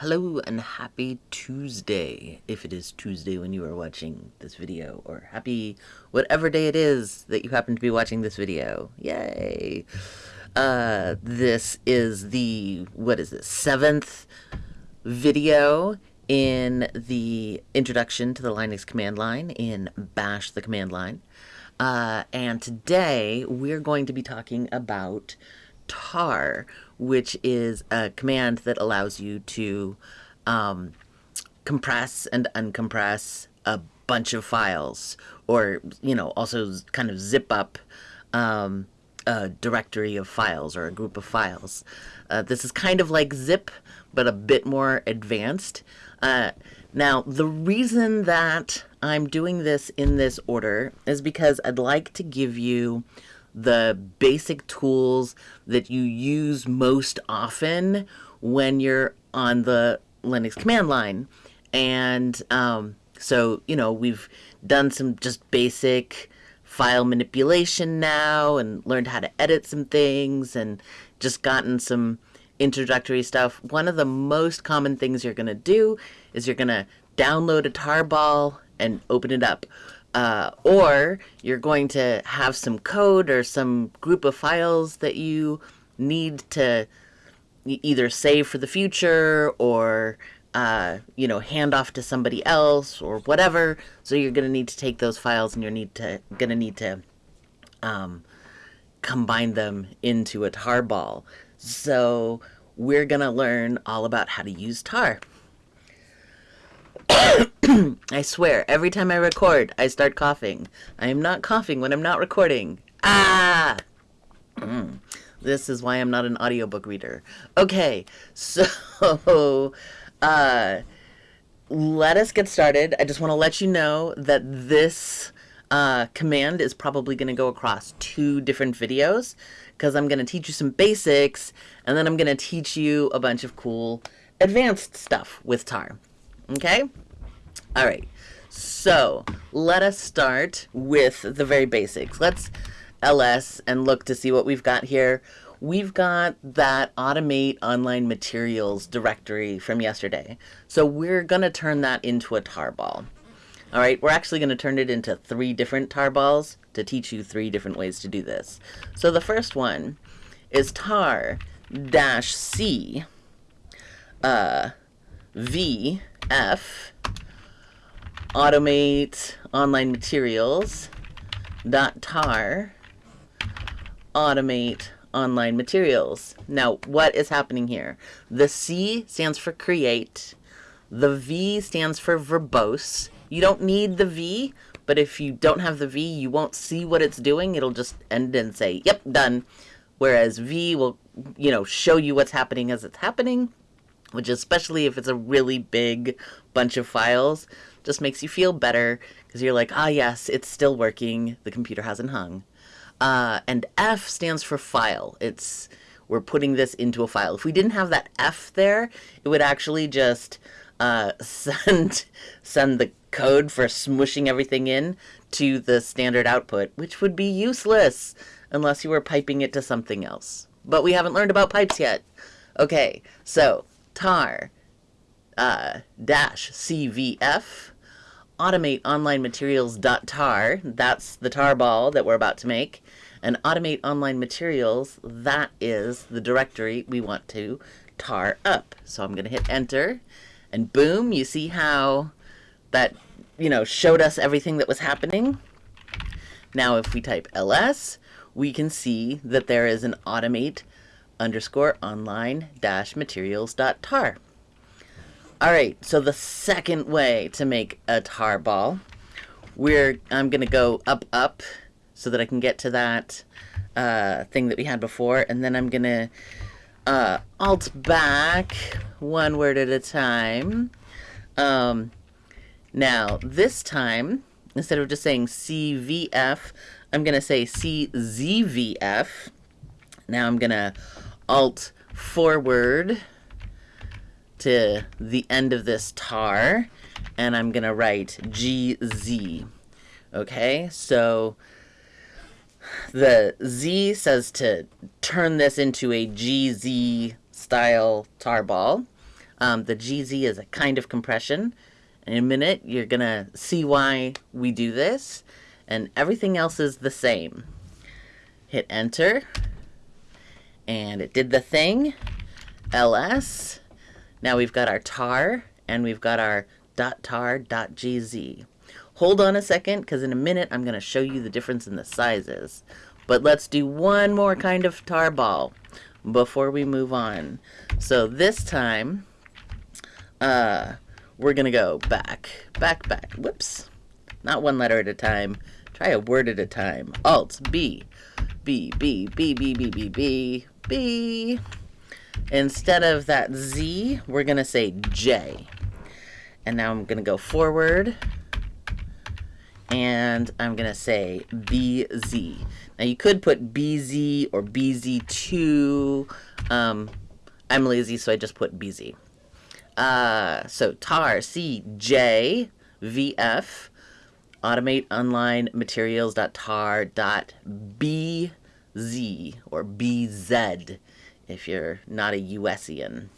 Hello and happy Tuesday, if it is Tuesday when you are watching this video, or happy whatever day it is that you happen to be watching this video. Yay! Uh, this is the, what is this, seventh video in the introduction to the Linux command line in Bash the command line. Uh, and today we're going to be talking about tar, which is a command that allows you to um, compress and uncompress a bunch of files, or you know, also kind of zip up um, a directory of files or a group of files. Uh, this is kind of like zip, but a bit more advanced. Uh, now, the reason that I'm doing this in this order is because I'd like to give you the basic tools that you use most often when you're on the Linux command line. And um, so, you know, we've done some just basic file manipulation now and learned how to edit some things and just gotten some introductory stuff. One of the most common things you're going to do is you're going to download a tarball and open it up. Uh, or you're going to have some code or some group of files that you need to either save for the future or uh, you know hand off to somebody else or whatever. So you're going to need to take those files and you're need to going to need to um, combine them into a tar ball So we're going to learn all about how to use tar. I swear, every time I record, I start coughing. I am not coughing when I'm not recording. Ah! Mm. This is why I'm not an audiobook reader. Okay, so uh, let us get started. I just want to let you know that this uh, command is probably going to go across two different videos because I'm going to teach you some basics and then I'm going to teach you a bunch of cool advanced stuff with tar. Okay? All right. So let us start with the very basics. Let's ls and look to see what we've got here. We've got that automate online materials directory from yesterday. So we're going to turn that into a tarball. All right, we're actually going to turn it into three different tarballs to teach you three different ways to do this. So the first one is tar dash c uh, v f automate online materials dot tar automate online materials. Now, what is happening here? The C stands for create. The V stands for verbose. You don't need the V, but if you don't have the V, you won't see what it's doing. It'll just end and say, yep, done. Whereas V will, you know, show you what's happening as it's happening, which especially if it's a really big bunch of files, just makes you feel better because you're like, ah, yes, it's still working. The computer hasn't hung. Uh, and F stands for file. It's we're putting this into a file. If we didn't have that F there, it would actually just uh, send send the code for smushing everything in to the standard output, which would be useless unless you were piping it to something else. But we haven't learned about pipes yet. Okay, so tar uh, dash CVF automate online materials tar that's the tarball that we're about to make and automate online materials that is the directory we want to tar up. So i'm going to hit enter and boom you see how that you know showed us everything that was happening? Now if we type ls we can see that there is an automate underscore online dash materials dot tar all right, so the second way to make a tar ball, we're I'm gonna go up up so that I can get to that uh, thing that we had before, and then I'm gonna uh, alt back one word at a time. Um, now this time, instead of just saying CVF, I'm gonna say CZVF. Now I'm gonna alt forward to the end of this tar and I'm gonna write GZ. Okay, so the Z says to turn this into a GZ style tarball. Um, the GZ is a kind of compression. In a minute, you're going to see why we do this. And everything else is the same. Hit enter. And it did the thing. ls. Now we've got our tar and we've got our .tar.gz. Hold on a second because in a minute I'm going to show you the difference in the sizes. But let's do one more kind of tar ball before we move on. So this time, uh, we're going to go back, back, back. Whoops. Not one letter at a time. Try a word at a time. Alt, B, B, B, B, B, B, B, B, B. Instead of that Z, we're going to say J. And now I'm going to go forward. And I'm going to say BZ. Now you could put BZ or BZ2. Um, I'm lazy, so I just put BZ. Uh, so tar, C, J, VF, automate online materials.tar.bz or BZ if you're not a USian.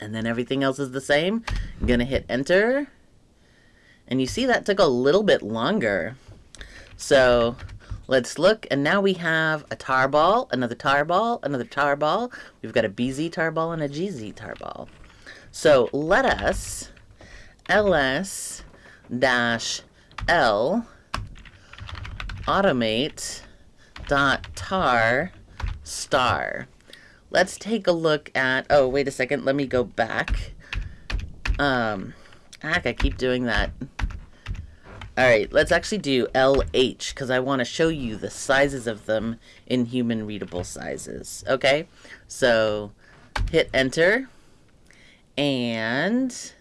And then everything else is the same. I'm going to hit enter. And you see that took a little bit longer. So let's look. And now we have a tar ball, another tar ball, another tar ball. We've got a BZ tar ball and a GZ tar ball. So let us ls dash l automate dot tar star let's take a look at, oh, wait a second, let me go back. Um, heck, I keep doing that. All right, let's actually do LH because I want to show you the sizes of them in human readable sizes. Okay, so hit enter and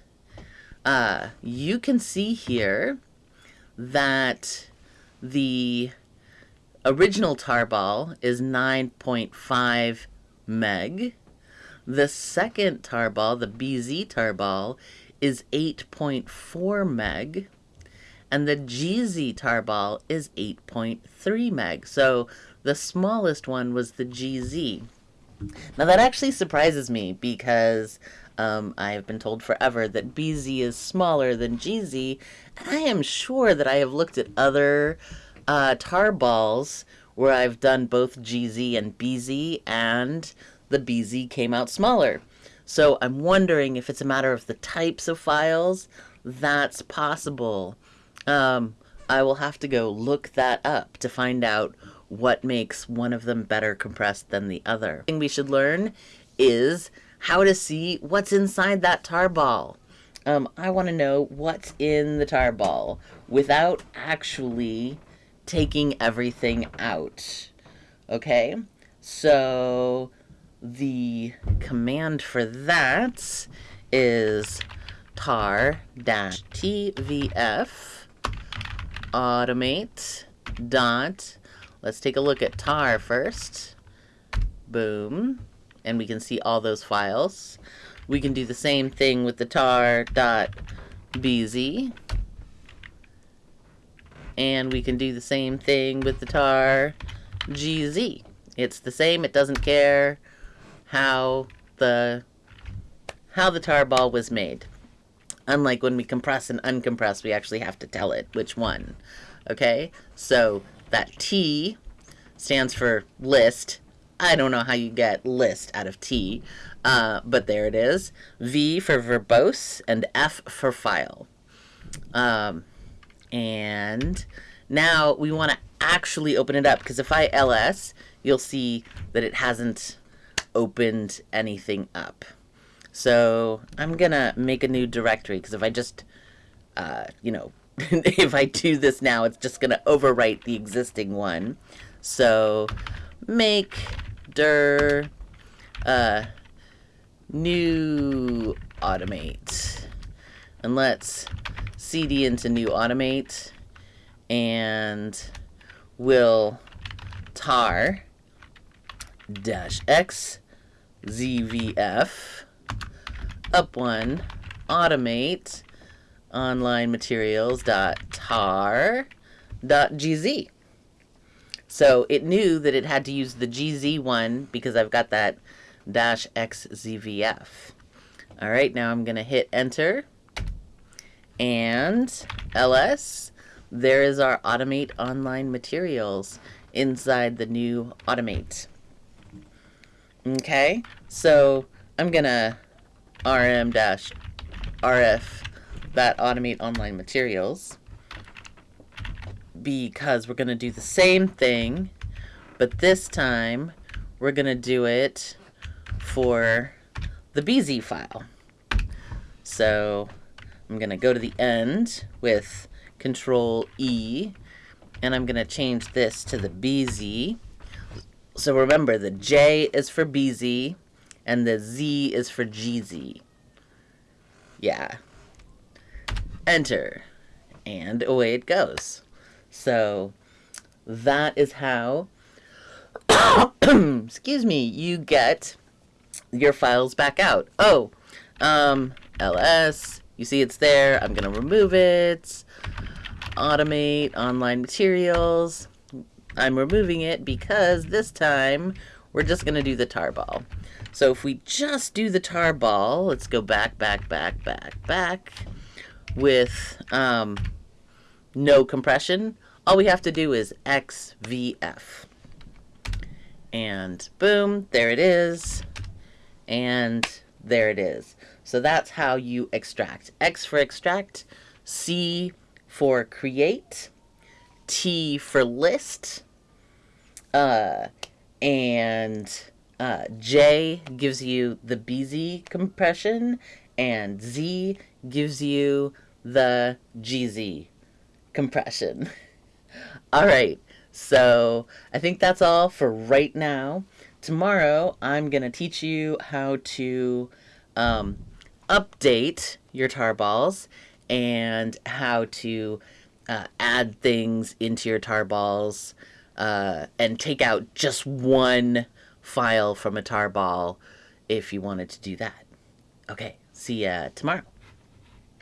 uh, you can see here that the original tarball is 9.5 meg. The second tarball, the BZ tarball, is 8.4 meg. And the GZ tarball is 8.3 meg. So the smallest one was the GZ. Now that actually surprises me because um, I have been told forever that BZ is smaller than GZ. I am sure that I have looked at other uh, tar balls where I've done both GZ and BZ, and the BZ came out smaller. So I'm wondering if it's a matter of the types of files. That's possible. Um, I will have to go look that up to find out what makes one of them better compressed than the other. thing we should learn is how to see what's inside that tar ball. Um, I want to know what's in the tar ball without actually taking everything out. Okay, so the command for that is tar dash tvf automate dot. Let's take a look at tar first. Boom. And we can see all those files. We can do the same thing with the tar dot bz and we can do the same thing with the tar GZ. It's the same, it doesn't care how the how the tar ball was made. Unlike when we compress and uncompress, we actually have to tell it which one. Okay? So that T stands for list. I don't know how you get list out of T, uh, but there it is. V for verbose and F for file. Um, and now we want to actually open it up because if I ls, you'll see that it hasn't opened anything up. So I'm going to make a new directory because if I just, uh, you know, if I do this now, it's just going to overwrite the existing one. So make dir uh, new automate. And let's cd into new automate and we'll tar dash x zvf up one automate online materials dot tar dot gz so it knew that it had to use the gz one because I've got that dash xzvf All right, now I'm going to hit enter and ls. There is our automate online materials inside the new automate. Okay, so I'm to rm-rf that automate online materials because we're to do the same thing, but this time we're to do it for the BZ file. So I'm going to go to the end with Control E, and I'm going to change this to the BZ. So remember, the J is for BZ, and the Z is for GZ. Yeah. Enter. And away it goes. So that is how, excuse me, you get your files back out. Oh, um, ls, you see it's there. I'm going to remove it. Automate, online materials. I'm removing it because this time we're just going to do the tarball. So if we just do the tarball, let's go back, back, back, back, back with um, no compression. All we have to do is XVF. And boom, there it is. And there it is. So that's how you extract. X for extract, C for create, T for list, uh, and uh, J gives you the BZ compression, and Z gives you the GZ compression. all right, so I think that's all for right now. Tomorrow, I'm going to teach you how to um, update your tarballs and how to uh, add things into your tarballs uh, and take out just one file from a tarball if you wanted to do that. Okay, see ya tomorrow.